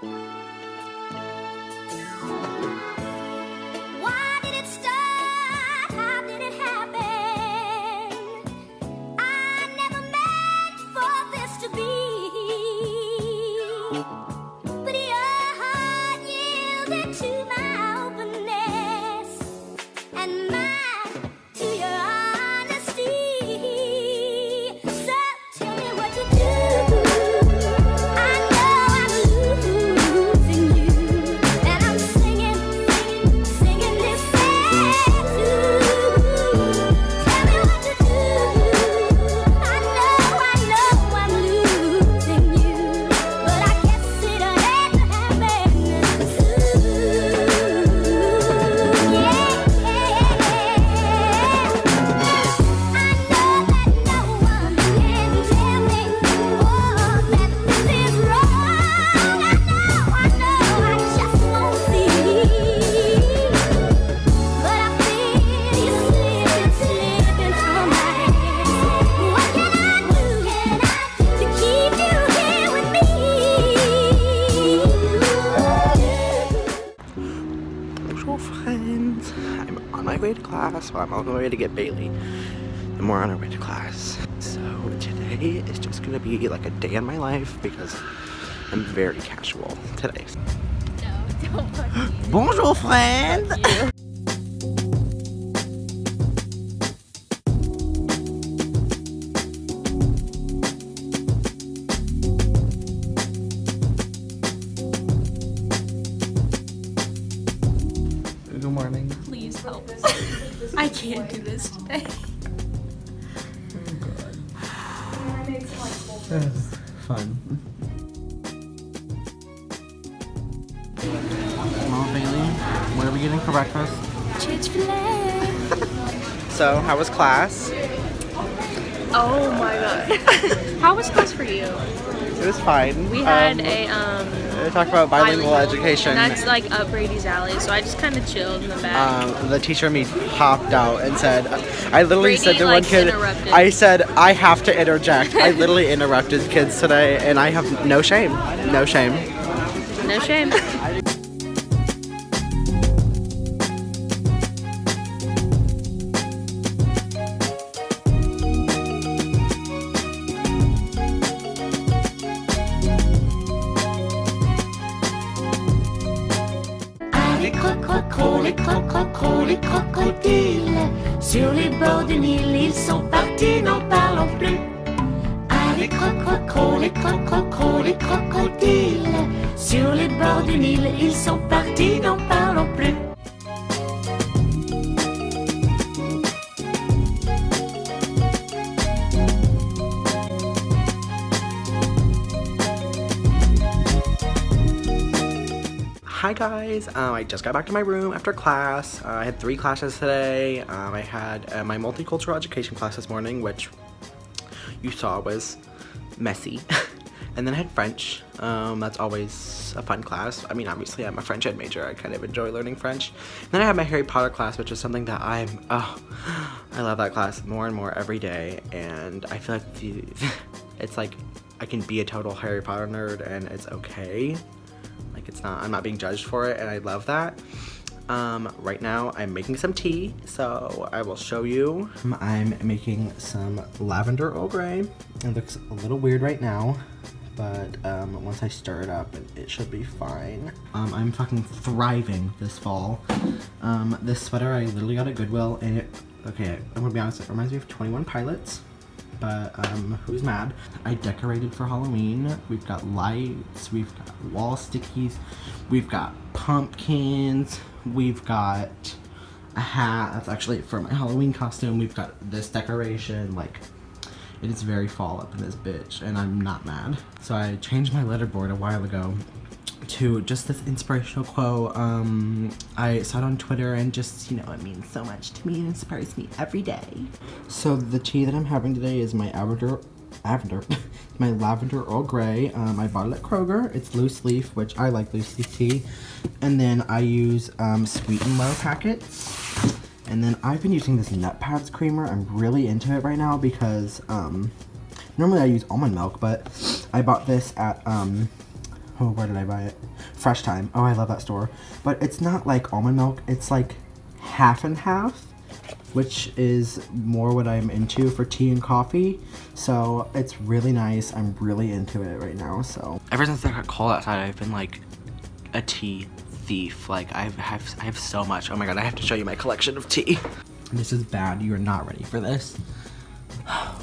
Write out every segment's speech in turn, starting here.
Why my way to class. Well, I'm on my way to get Bailey. And we're on our way to class. So today is just gonna be like a day in my life because I'm very casual today. No, don't fuck me. Bonjour friend! Morning. Please help. I can't do this today. Oh God. Fun. Mama Bailey, what are we getting for breakfast? Chick-fil-A. So, how was class? Oh my god. How was class for you? It was fine. We had Um, a um we talked about bilingual, education. And that's like up Brady's alley, so I just kind of chilled in the back. um, the teacher and me hopped out and said, I literally Brady, said to like, one kid. I said, I have to interject. I literally interrupted kids today and I have no shame. No shame. no shame. Les crocodiles. Sur les bords du Nil, ils sont partis, n'en parlons plus. Ah, les crococros, les crococros, les crocodiles. Sur les bords du Nil, ils sont partis, n'en Hi guys, um, I just got back to my room after class. Uh, I had three classes today. Um, I had uh, my multicultural education class this morning, which you saw was messy. and then I had French. Um, that's always a fun class. I mean, obviously I'm a French ed major. I kind of enjoy learning French. And then I had my Harry Potter class, which is something that I'm, oh, I love that class more and more every day. And I feel like the, it's like I can be a total Harry Potter nerd and it's okay. It's not, I'm not being judged for it and I love that. Um, right now I'm making some tea, so I will show you. I'm making some lavender Earl Grey. It looks a little weird right now, but um, once I stir it up, it, it should be fine. Um, I'm fucking thriving this fall. Um, this sweater I literally got at Goodwill and it, okay, I'm gonna be honest, it reminds me of 21 Pilots but um, who's mad? I decorated for Halloween. We've got lights, we've got wall stickies, we've got pumpkins, we've got a hat. That's actually for my Halloween costume. We've got this decoration. Like, it is very fall up in this bitch, and I'm not mad. So I changed my letterboard a while ago to just this inspirational quote. Um, I saw it on Twitter and just, you know, it means so much to me and inspires me every day. So the tea that I'm having today is my lavender, lavender, my lavender Earl Grey. Um, I bought it at Kroger. It's loose leaf, which I like loose leaf tea. And then I use um, sweet and low packets. And then I've been using this Nutpods creamer. I'm really into it right now because um, normally I use almond milk, but I bought this at um, Oh, where did I buy it? Fresh Thyme. Oh, I love that store. But it's not like almond milk. It's like half and half, which is more what I'm into for tea and coffee. So it's really nice. I'm really into it right now. So ever since I got cold outside, I've been like a tea thief. Like I have, I have so much. Oh my god, I have to show you my collection of tea. This is bad. You are not ready for this.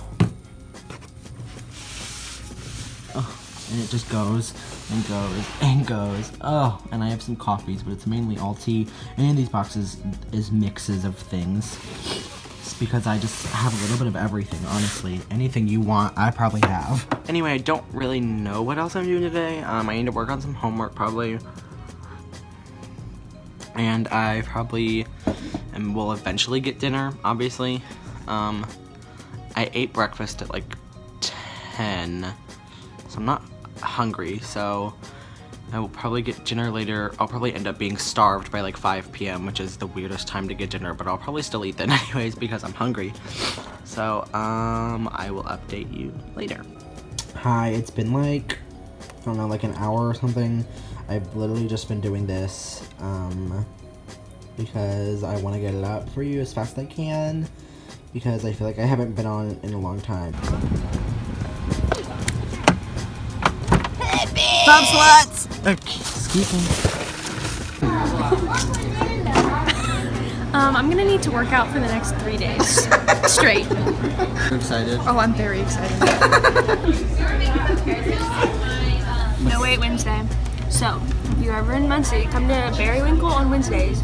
Oh, and it just goes and goes and goes. Oh, and I have some coffees, but it's mainly all tea. And these boxes is mixes of things. It's because I just have a little bit of everything, honestly. Anything you want, I probably have. Anyway, I don't really know what else I'm doing today. Um, I need to work on some homework, probably. And I probably and will eventually get dinner, obviously. Um, I ate breakfast at like 10 so I'm not hungry, so I will probably get dinner later. I'll probably end up being starved by like 5 p.m., which is the weirdest time to get dinner, but I'll probably still eat then anyways because I'm hungry. So, um, I will update you later. Hi, it's been like, I don't know, like an hour or something. I've literally just been doing this, um, because I want to get it up for you as fast as I can, because I feel like I haven't been on in a long time. Stop sluts! Excuse me. Um, I'm gonna need to work out for the next three days straight. I'm excited. Oh, I'm very excited. no wait Wednesday. So, if you're ever in Muncie, come to Berrywinkle on Wednesdays.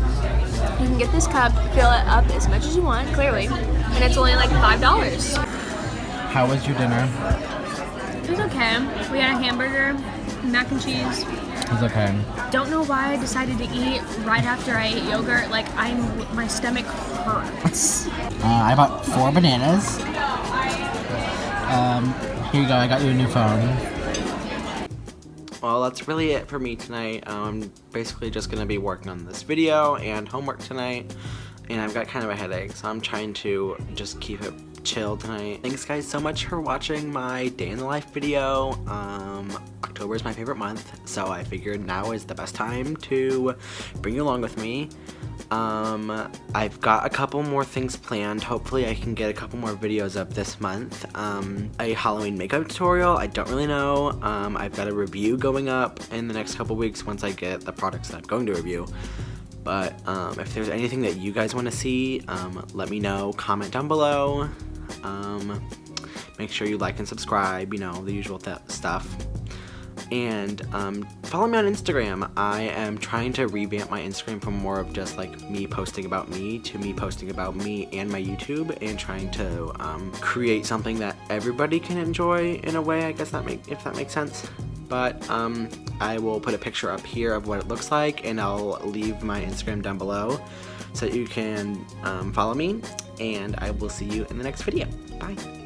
You can get this cup, fill it up as much as you want, clearly, and it's only like five dollars. How was your dinner? It was okay. We had a hamburger, mac and cheese. It was okay. Don't know why I decided to eat right after I ate yogurt. Like I'm, my stomach hurts. Uh, I bought four bananas. Um, here you go. I got you a new phone. Well, that's really it for me tonight. I'm um, basically just going to be working on this video and homework tonight. And I've got kind of a headache, so I'm trying to just keep it chill tonight. Thanks guys so much for watching my day in the life video. Um, October is my favorite month, so I figured now is the best time to bring you along with me. Um, I've got a couple more things planned. Hopefully I can get a couple more videos up this month. Um, a Halloween makeup tutorial, I don't really know. Um, I've got a review going up in the next couple weeks once I get the products that I'm going to review. But um, if there's anything that you guys want to see, um, let me know. Comment down below. Um, make sure you like and subscribe, you know, the usual stuff. And um, follow me on Instagram. I am trying to revamp my Instagram from more of just like me posting about me to me posting about me and my YouTube and trying to um, create something that everybody can enjoy in a way, I guess that make if that makes sense. But um, I will put a picture up here of what it looks like and I'll leave my Instagram down below so that you can um, follow me and I will see you in the next video. Bye.